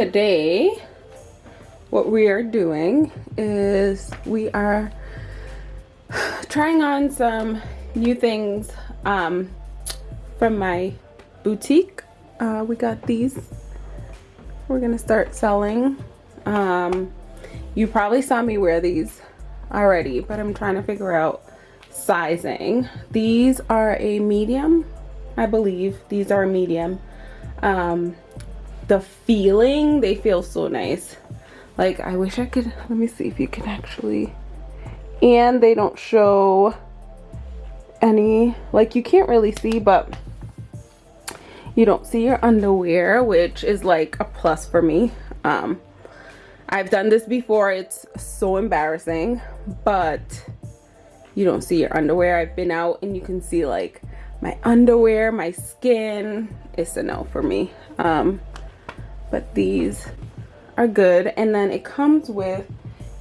today what we are doing is we are trying on some new things um, from my boutique. Uh, we got these. We're gonna start selling. Um, you probably saw me wear these already but I'm trying to figure out sizing. These are a medium I believe. These are a medium. Um, the feeling they feel so nice. Like I wish I could let me see if you can actually and they don't show any like you can't really see but you don't see your underwear which is like a plus for me. Um I've done this before it's so embarrassing but you don't see your underwear. I've been out and you can see like my underwear my skin it's a no for me. Um but these are good. And then it comes with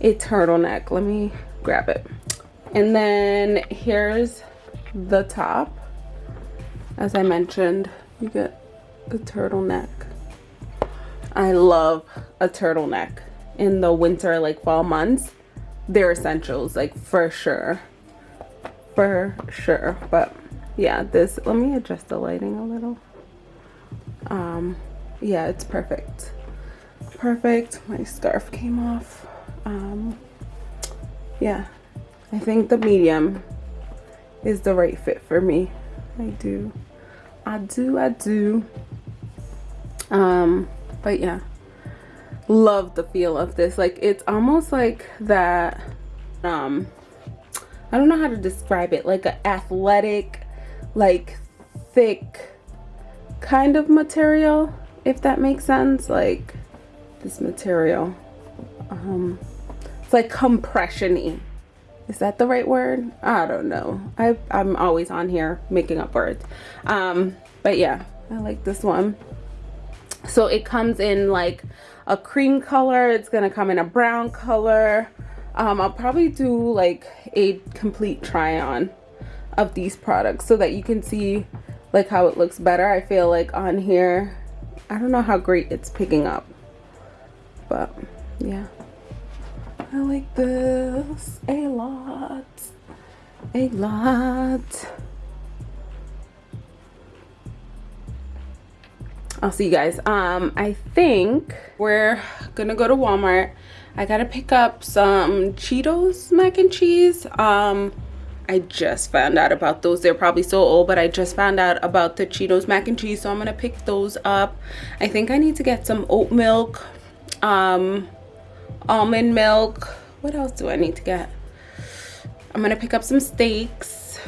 a turtleneck. Let me grab it. And then here's the top. As I mentioned you get the turtleneck. I love a turtleneck in the winter like fall months. They're essentials like for sure. For sure. But yeah this let me adjust the lighting a little. Um yeah it's perfect. Perfect. My scarf came off. Um yeah. I think the medium is the right fit for me. I do. I do i do. Um but yeah. Love the feel of this. Like it's almost like that um i don't know how to describe it. Like an athletic like thick kind of material if that makes sense like this material um it's like compression-y. Is that the right word? I don't know. I, i'm always on here making up words. Um but yeah i like this one. So it comes in like a cream color. It's gonna come in a brown color. Um i'll probably do like a complete try on of these products so that you can see like how it looks better. I feel like on here i don't know how great it's picking up but yeah. I like this a lot a lot. I'll see you guys. Um i think we're gonna go to walmart. I gotta pick up some cheetos mac and cheese. Um I just found out about those. They're probably so old, but I just found out about the Cheetos mac and cheese, so I'm gonna pick those up. I think I need to get some oat milk, um, almond milk. What else do I need to get? I'm gonna pick up some steaks.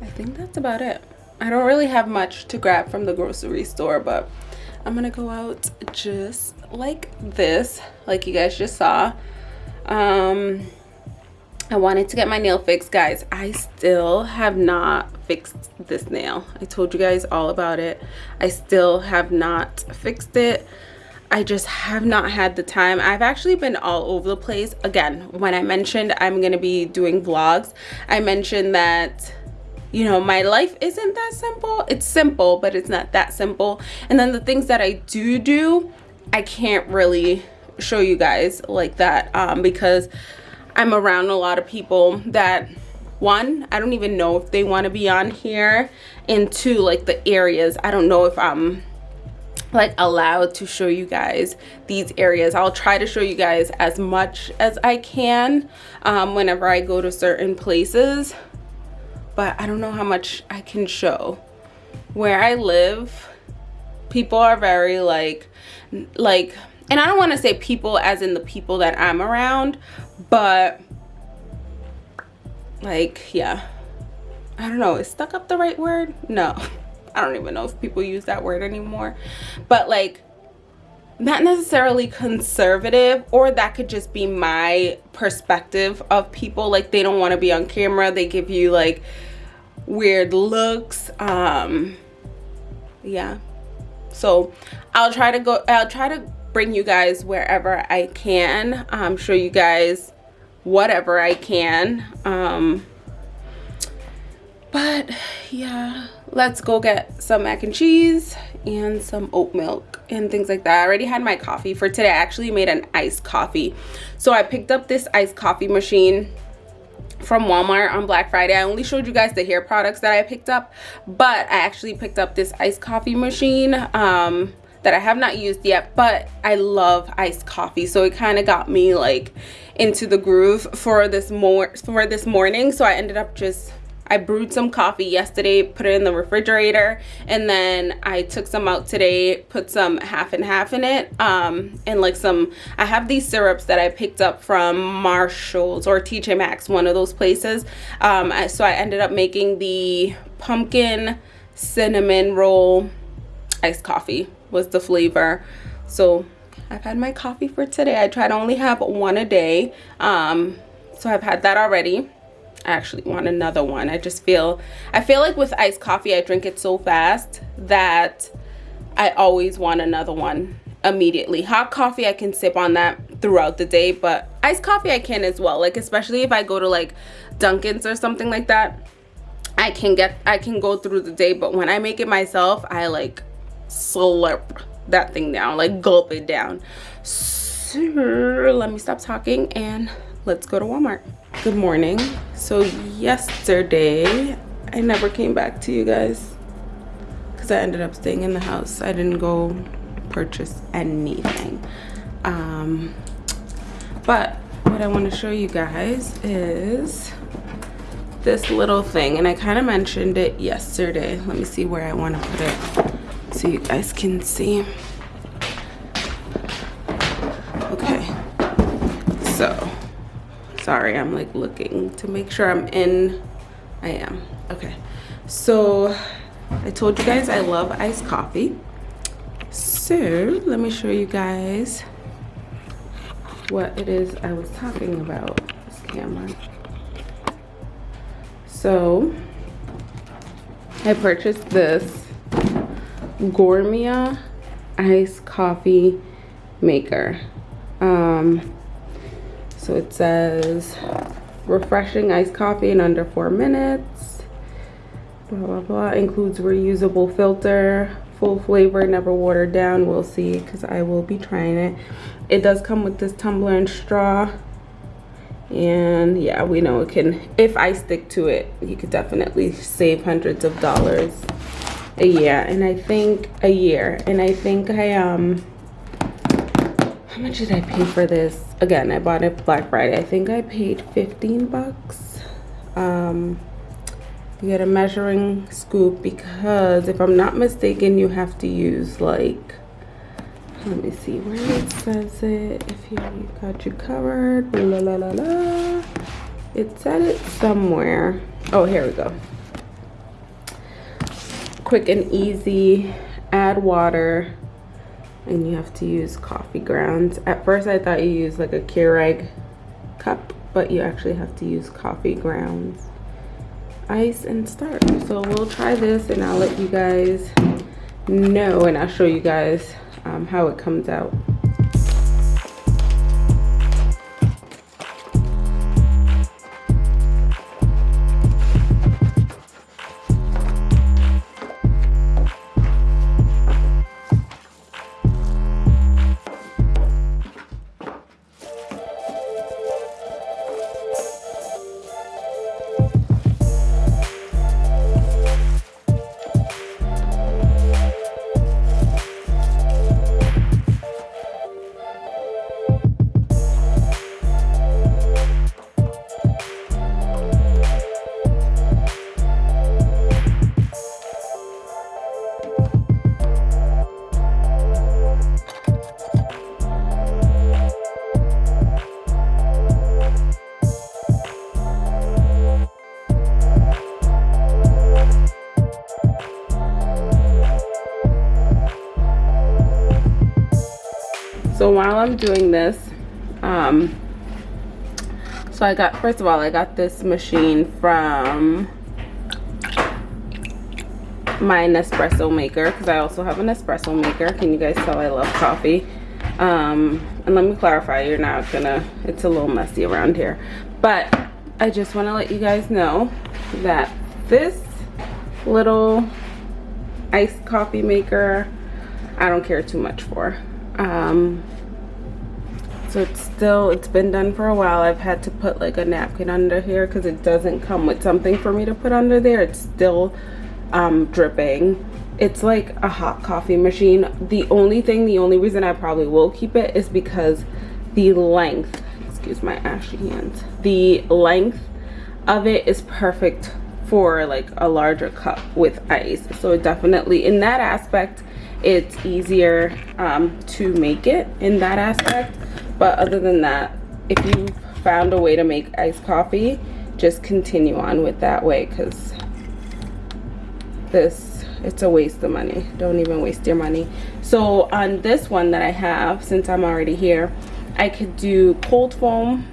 I think that's about it. I don't really have much to grab from the grocery store, but I'm gonna go out just like this, like you guys just saw. Um, I wanted to get my nail fixed guys. I still have not fixed this nail. I told you guys all about it. I still have not fixed it. I just have not had the time. I've actually been all over the place. Again when I mentioned I'm gonna be doing vlogs I mentioned that you know my life isn't that simple. It's simple but it's not that simple. And then the things that I do do I can't really show you guys like that um, because I'm around a lot of people that one I don't even know if they want to be on here and two like the areas I don't know if I'm like allowed to show you guys these areas. I'll try to show you guys as much as I can um, whenever I go to certain places but I don't know how much I can show. Where I live people are very like like and I don't want to say people as in the people that I'm around but like yeah. I don't know is stuck up the right word? No. I don't even know if people use that word anymore. But like not necessarily conservative or that could just be my perspective of people. Like they don't want to be on camera. They give you like weird looks. Um yeah. So i'll try to go i'll try to bring you guys wherever i can. Show you guys whatever I can. Um, but yeah, let's go get some mac and cheese and some oat milk. and things like that. I already had my coffee for today. I actually made an iced coffee. So I picked up this iced coffee machine from Walmart on Black Friday. I only showed you guys the hair products that I picked up, but I actually picked up this iced coffee machine um, that I have not used yet, but I love iced coffee. So it kind of got me like into the groove for this more for this morning. So I ended up just I brewed some coffee yesterday, put it in the refrigerator, and then I took some out today, put some half and half in it, um, and like some, I have these syrups that I picked up from Marshall's or TJ Maxx, one of those places. Um, I, so I ended up making the pumpkin cinnamon roll iced coffee was the flavor. So I've had my coffee for today. I try to only have one a day. Um, so I've had that already. I actually want another one. I just feel, I feel like with iced coffee, I drink it so fast that I always want another one immediately. Hot coffee, I can sip on that throughout the day, but iced coffee I can as well. Like, especially if I go to like Dunkin's or something like that, I can get, I can go through the day, but when I make it myself, I like slurp that thing down, like gulp it down. So let me stop talking and let's go to Walmart. Good morning. So yesterday i never came back to you guys because i ended up staying in the house. I didn't go purchase anything. Um but what i want to show you guys is this little thing and i kind of mentioned it yesterday. Let me see where i want to put it so you guys can see. Okay. So sorry i'm like looking to make sure i'm in. I am. Okay. So i told you guys i love iced coffee. So let me show you guys what it is i was talking about. This camera. So i purchased this gourmet iced coffee maker um so it says refreshing iced coffee in under four minutes. Blah, blah, blah. Includes reusable filter, full flavor, never watered down. We'll see because I will be trying it. It does come with this tumbler and straw. And yeah, we know it can, if I stick to it, you could definitely save hundreds of dollars a year. And I think a year. And I think I, um, how much did I pay for this? Again, I bought it Black Friday. I think I paid 15 bucks. Um, you get a measuring scoop because if I'm not mistaken, you have to use like, let me see where it says it. If you got you covered, la la la la. It said it somewhere. Oh, here we go. Quick and easy, add water, and you have to use coffee grounds. At first I thought you used like a Keurig cup, but you actually have to use coffee grounds, ice and starch. So we'll try this and I'll let you guys know and I'll show you guys um, how it comes out. Doing this um so i got first of all i got this machine from my nespresso maker because i also have an espresso maker. Can you guys tell i love coffee? Um and let me clarify you're not gonna it's a little messy around here. But i just want to let you guys know that this little iced coffee maker I don't care too much for. Um, so it's still, it's been done for a while. I've had to put like a napkin under here because it doesn't come with something for me to put under there. It's still um, dripping. It's like a hot coffee machine. The only thing, the only reason I probably will keep it is because the length, excuse my ashy hands, the length of it is perfect for like a larger cup with ice. So it definitely, in that aspect, it's easier um, to make it in that aspect. But other than that, if you found a way to make iced coffee, just continue on with that way because this it's a waste of money. Don't even waste your money. So on this one that i have since i'm already here i could do cold foam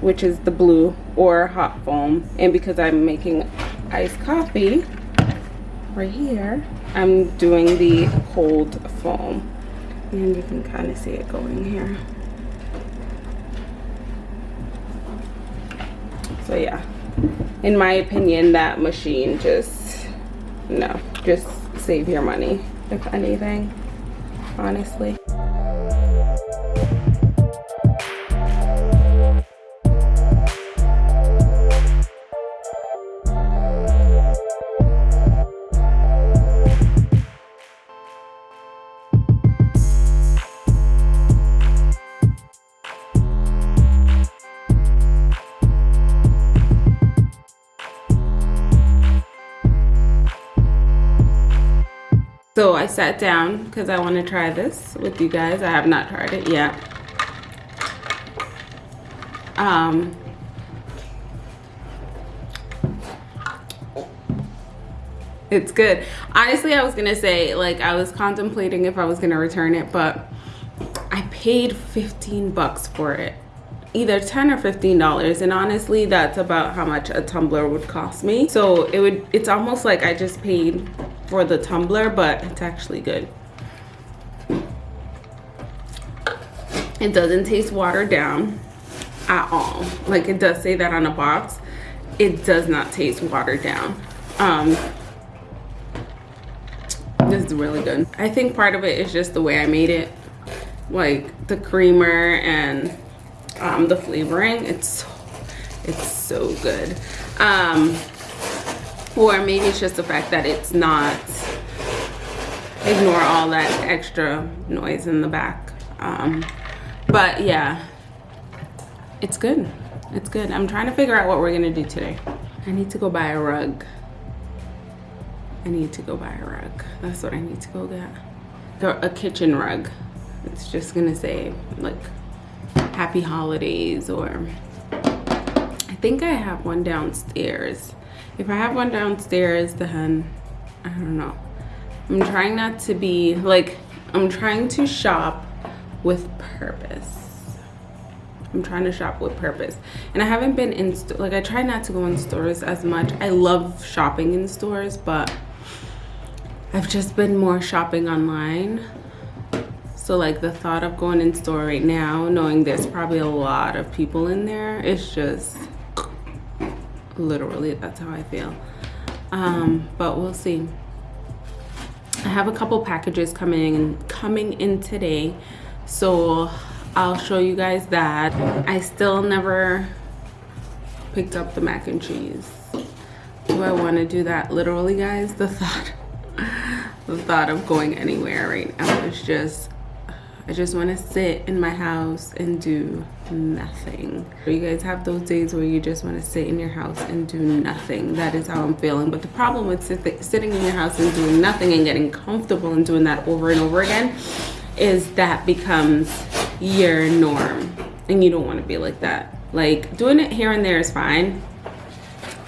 which is the blue or hot foam. And because i'm making iced coffee right here i'm doing the cold foam. And you can kind of see it going here. So yeah. In my opinion that machine just no just save your money if anything honestly So I sat down because I want to try this with you guys. I have not tried it yet. Um, it's good. Honestly, I was going to say, like, I was contemplating if I was going to return it, but I paid 15 bucks for it. Either 10 or $15. And honestly, that's about how much a tumbler would cost me. So it would, it's almost like I just paid for the tumbler, but it's actually good. It doesn't taste watered down at all. Like it does say that on a box. It does not taste watered down. Um, this is really good. I think part of it is just the way I made it. Like the creamer and um, the flavoring. It's it's so good. Um, or maybe it's just the fact that it's not ignore all that extra noise in the back. Um, but yeah it's good. It's good. I'm trying to figure out what we're gonna do today. I need to go buy a rug. I need to go buy a rug. That's what i need to go get. A kitchen rug. It's just gonna say like happy holidays or i think i have one downstairs if I have one downstairs, then I don't know. I'm trying not to be like, I'm trying to shop with purpose. I'm trying to shop with purpose. And I haven't been in, like I try not to go in stores as much. I love shopping in stores, but I've just been more shopping online. So like the thought of going in store right now, knowing there's probably a lot of people in there, it's just, literally that's how i feel. Um, but we'll see. I have a couple packages coming coming in today. So i'll show you guys that. I still never picked up the mac and cheese. Do i want to do that literally guys? The thought the thought of going anywhere right now is just I just want to sit in my house and do nothing. You guys have those days where you just want to sit in your house and do nothing. That is how I'm feeling. But the problem with sit sitting in your house and doing nothing and getting comfortable and doing that over and over again is that becomes your norm. And you don't want to be like that. Like doing it here and there is fine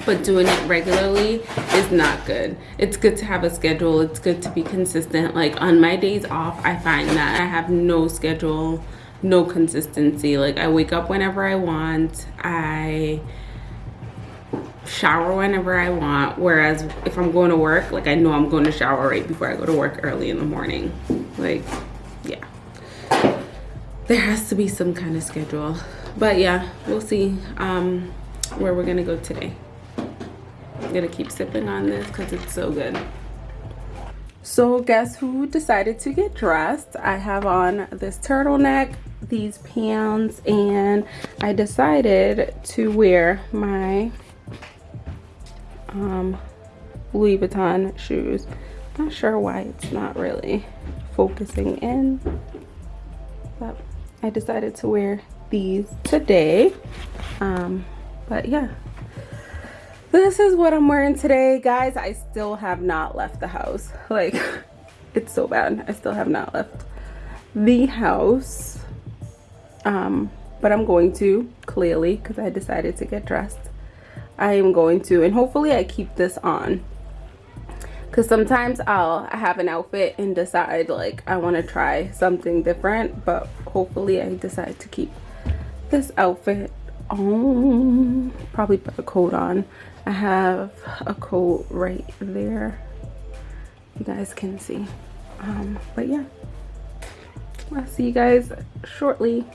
but doing it regularly is not good. It's good to have a schedule. It's good to be consistent. Like on my days off, I find that I have no schedule, no consistency. Like I wake up whenever I want. I shower whenever I want. Whereas if I'm going to work, like I know I'm going to shower right before I go to work early in the morning. Like, yeah. There has to be some kind of schedule. But yeah, we'll see um, where we're going to go today. Gonna keep sipping on this because it's so good. So guess who decided to get dressed? I have on this turtleneck, these pants, and I decided to wear my um, Louis Vuitton shoes. Not sure why it's not really focusing in, but I decided to wear these today. Um, but yeah, this is what I'm wearing today. Guys, I still have not left the house. Like, it's so bad. I still have not left the house. Um, but I'm going to, clearly, because I decided to get dressed. I am going to, and hopefully I keep this on. Because sometimes I'll have an outfit and decide, like, I want to try something different. But hopefully I decide to keep this outfit on. Probably put a coat on. I have a coat right there. You guys can see. Um, but yeah. I'll see you guys shortly.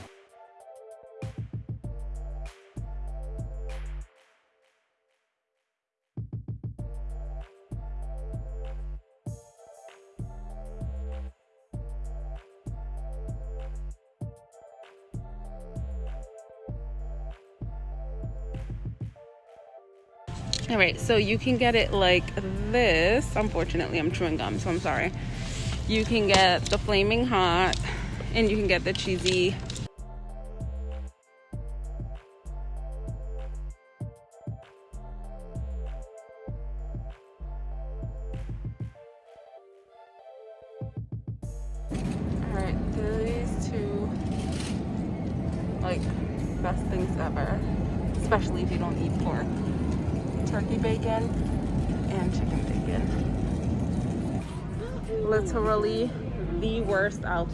All right so you can get it like this. Unfortunately i'm chewing gum so i'm sorry. You can get the flaming hot and you can get the cheesy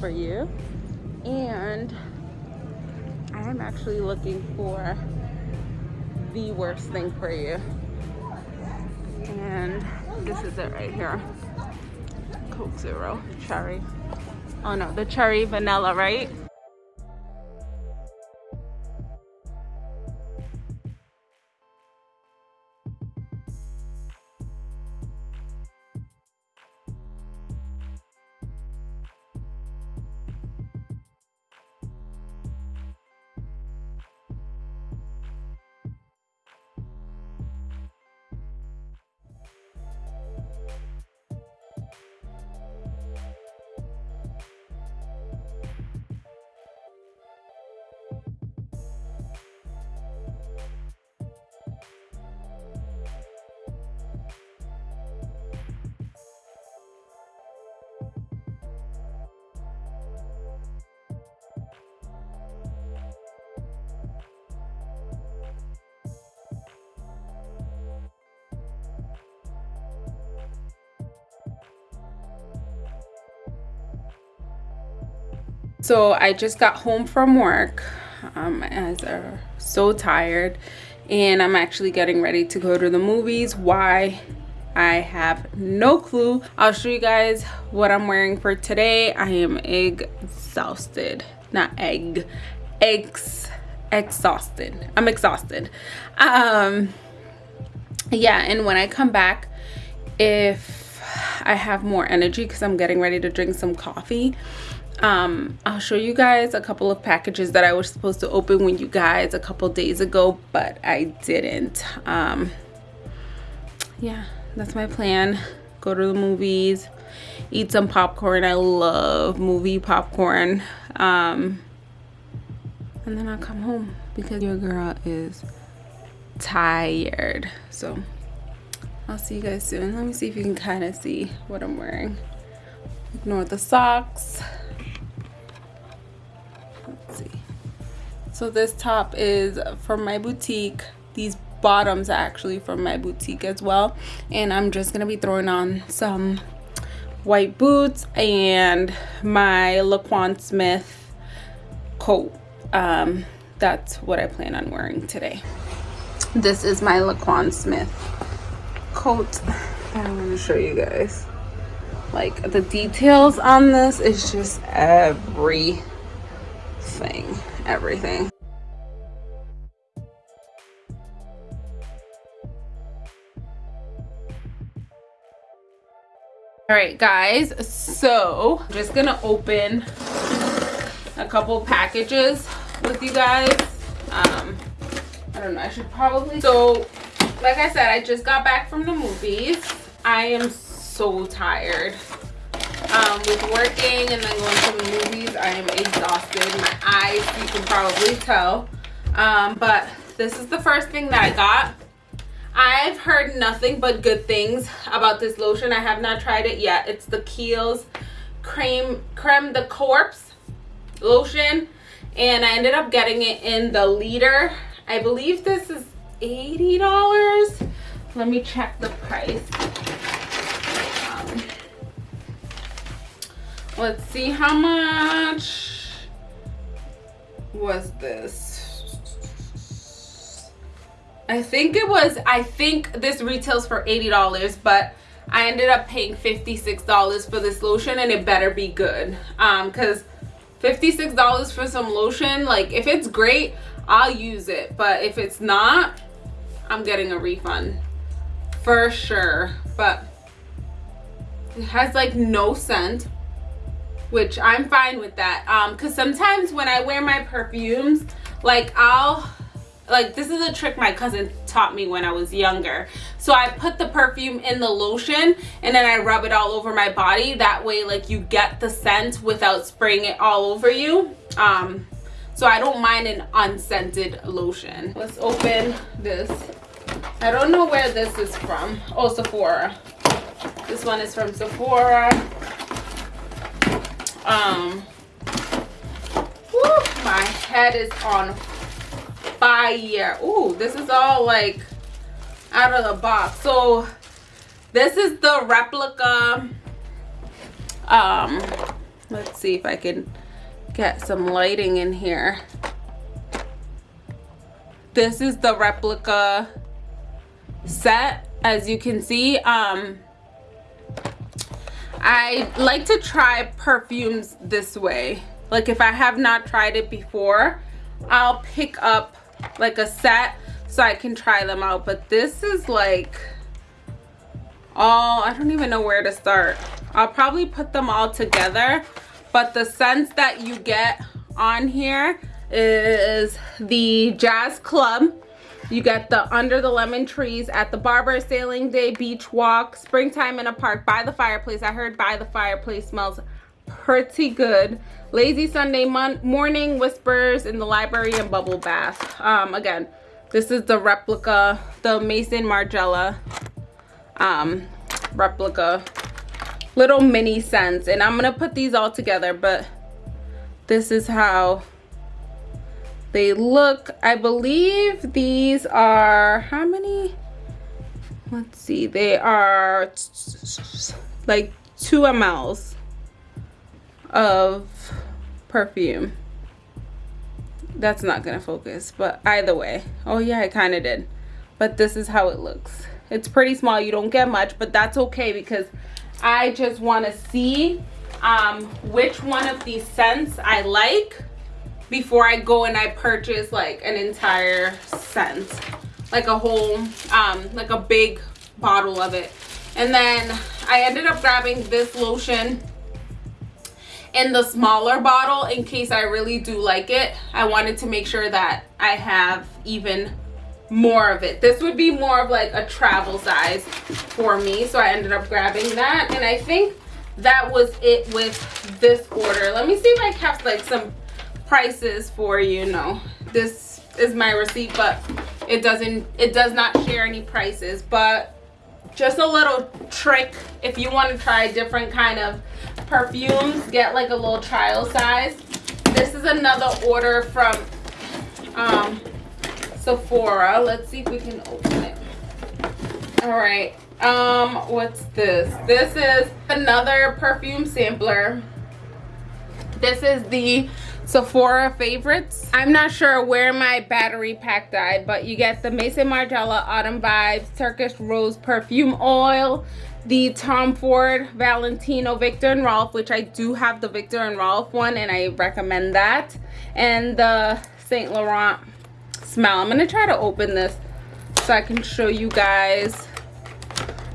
for you. And I'm actually looking for the worst thing for you. And this is it right here. Coke Zero cherry. Oh no, the cherry vanilla, right? So I just got home from work um, as are so tired and I'm actually getting ready to go to the movies. Why? I have no clue. I'll show you guys what I'm wearing for today. I am exhausted, not egg, eggs, exhausted. I'm exhausted. Um, yeah, and when I come back, if I have more energy because I'm getting ready to drink some coffee, um i'll show you guys a couple of packages that i was supposed to open with you guys a couple days ago but i didn't. Um yeah that's my plan. Go to the movies eat some popcorn. I love movie popcorn. Um and then i'll come home because your girl is tired. So i'll see you guys soon. Let me see if you can kind of see what i'm wearing. Ignore the socks so this top is from my boutique. These bottoms are actually from my boutique as well. And i'm just gonna be throwing on some white boots and my laquan smith coat. Um, that's what i plan on wearing today. This is my laquan smith coat. I'm going to show you guys. Like the details on this is just everything everything. all right guys so i'm just gonna open a couple packages with you guys. Um i don't know i should probably so like i said i just got back from the movies. I am so tired um with working and then going to the movies i am exhausted my eyes you can probably tell um but this is the first thing that i got I've heard nothing but good things about this lotion. I have not tried it yet. It's the Kiehl's Creme, Creme de Corps lotion. And I ended up getting it in the liter. I believe this is $80. Let me check the price. Let's see how much was this I think it was, I think this retails for $80, but I ended up paying $56 for this lotion and it better be good. Um, cause $56 for some lotion, like if it's great, I'll use it. But if it's not, I'm getting a refund for sure. But it has like no scent, which I'm fine with that. Um, cause sometimes when I wear my perfumes, like I'll like this is a trick my cousin taught me when I was younger. So I put the perfume in the lotion and then I rub it all over my body. That way like you get the scent without spraying it all over you. Um, so I don't mind an unscented lotion. Let's open this. I don't know where this is from. Oh, Sephora. This one is from Sephora. Um, whew, my head is on fire. Ooh, this is all like out of the box. So this is the replica um let's see if i can get some lighting in here. This is the replica set as you can see. Um i like to try perfumes this way like if i have not tried it before i'll pick up like a set so I can try them out. But this is like all, I don't even know where to start. I'll probably put them all together. But the scents that you get on here is the Jazz Club. You get the Under the Lemon Trees at the Barber Sailing Day Beach Walk, Springtime in a Park, By the Fireplace. I heard By the Fireplace smells pretty good. Lazy sunday morning whispers in the library and bubble bath. Um again this is the replica the Maison Margiela um replica. Little mini scents and i'm gonna put these all together but this is how they look. I believe these are how many? Let's see they are like two mls of perfume. That's not gonna focus but either way. Oh yeah i kind of did. But this is how it looks. It's pretty small you don't get much but that's okay because i just want to see um, which one of these scents i like before i go and i purchase like an entire scent. Like a whole um like a big bottle of it. And then i ended up grabbing this lotion in the smaller bottle in case I really do like it. I wanted to make sure that I have even more of it. This would be more of like a travel size for me. So I ended up grabbing that. And I think that was it with this order. Let me see if I kept like some prices for you. No, this is my receipt, but it doesn't, it does not share any prices. But just a little trick if you want to try different kind of perfumes get like a little trial size. This is another order from um sephora. Let's see if we can open it. All right um what's this? This is another perfume sampler. This is the Sephora favorites. I'm not sure where my battery pack died, but you get the Maison Margiela Autumn Vibes Turkish Rose Perfume Oil, the Tom Ford Valentino Viktor and Rolf, which I do have the Viktor and Rolf one and I recommend that, and the Saint Laurent smell. I'm to try to open this so I can show you guys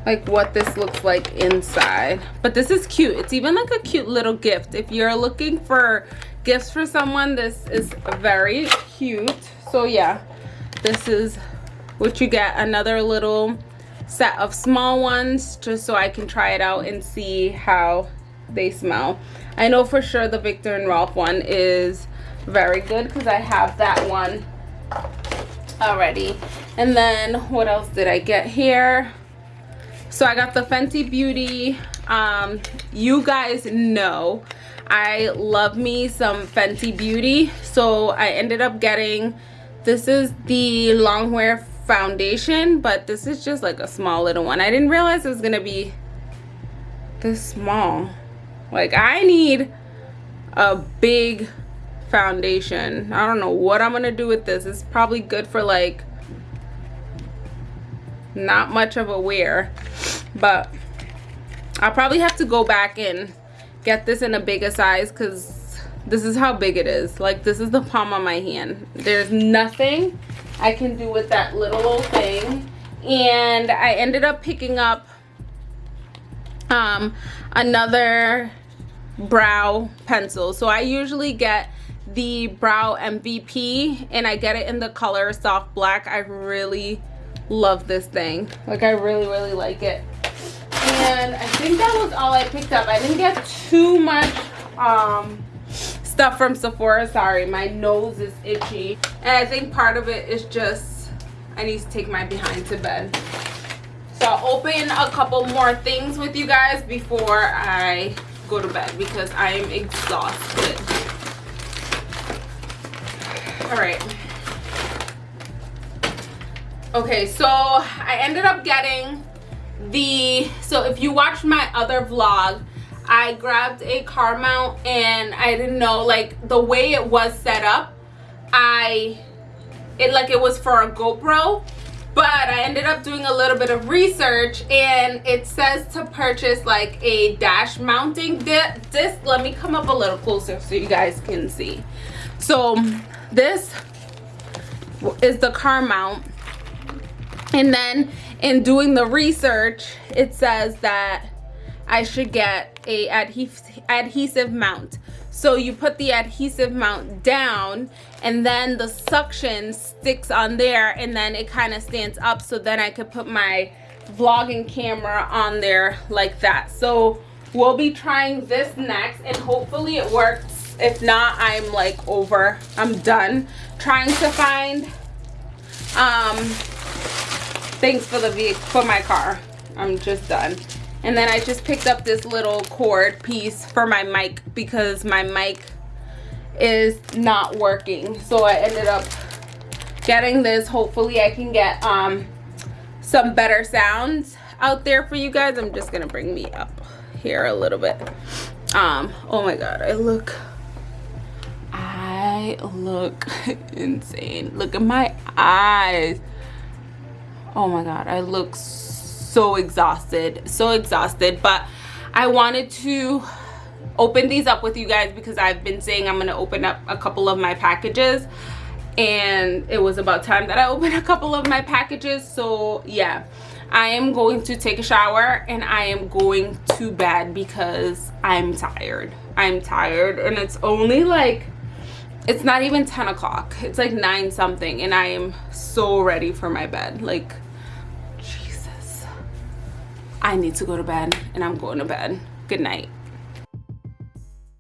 like what this looks like inside but this is cute it's even like a cute little gift if you're looking for gifts for someone this is very cute. So yeah this is what you get. Another little set of small ones just so I can try it out and see how they smell. I know for sure the Viktor and Rolf one is very good because I have that one already. And then what else did I get here? So I got the Fenty Beauty um, you guys know I love me some Fenty Beauty. So I ended up getting this is the Longwear foundation but this is just like a small little one. I didn't realize it was gonna be this small. Like I need a big foundation. I don't know what I'm gonna do with this. It's probably good for like not much of a wear but I'll probably have to go back and get this in a bigger size because this is how big it is. Like this is the palm of my hand. There's nothing I can do with that little old thing. And I ended up picking up um another brow pencil. So I usually get the brow MVP and I get it in the color soft black. I really love this thing. Like I really really like it and I think that was all I picked up. I didn't get too much um stuff from Sephora. Sorry my nose is itchy. And I think part of it is just I need to take my behind to bed. So I'll open a couple more things with you guys before I go to bed because I am exhausted. All right. Okay so i ended up getting the so if you watched my other vlog i grabbed a car mount and i didn't know like the way it was set up i it like it was for a gopro but i ended up doing a little bit of research and it says to purchase like a dash mounting disc. Let me come up a little closer so you guys can see. So this is the car mount. And then in doing the research it says that I should get a adhesive mount. So you put the adhesive mount down and then the suction sticks on there and then it kind of stands up so then I could put my vlogging camera on there like that. So we'll be trying this next and hopefully it works. If not I'm like over I'm done trying to find um things for the vehicle for my car. I'm just done. And then i just picked up this little cord piece for my mic because my mic is not working. So i ended up getting this. Hopefully i can get um some better sounds out there for you guys. I'm just gonna bring me up here a little bit. Um oh my god i look i look insane. Look at my eyes oh my god i look so exhausted so exhausted but i wanted to open these up with you guys because i've been saying i'm going to open up a couple of my packages and it was about time that i opened a couple of my packages so yeah. I am going to take a shower and i am going to bed because i'm tired. I'm tired and it's only like it's not even 10 o'clock. It's like 9 something and i am so ready for my bed. Like i need to go to bed and i'm going to bed. Good night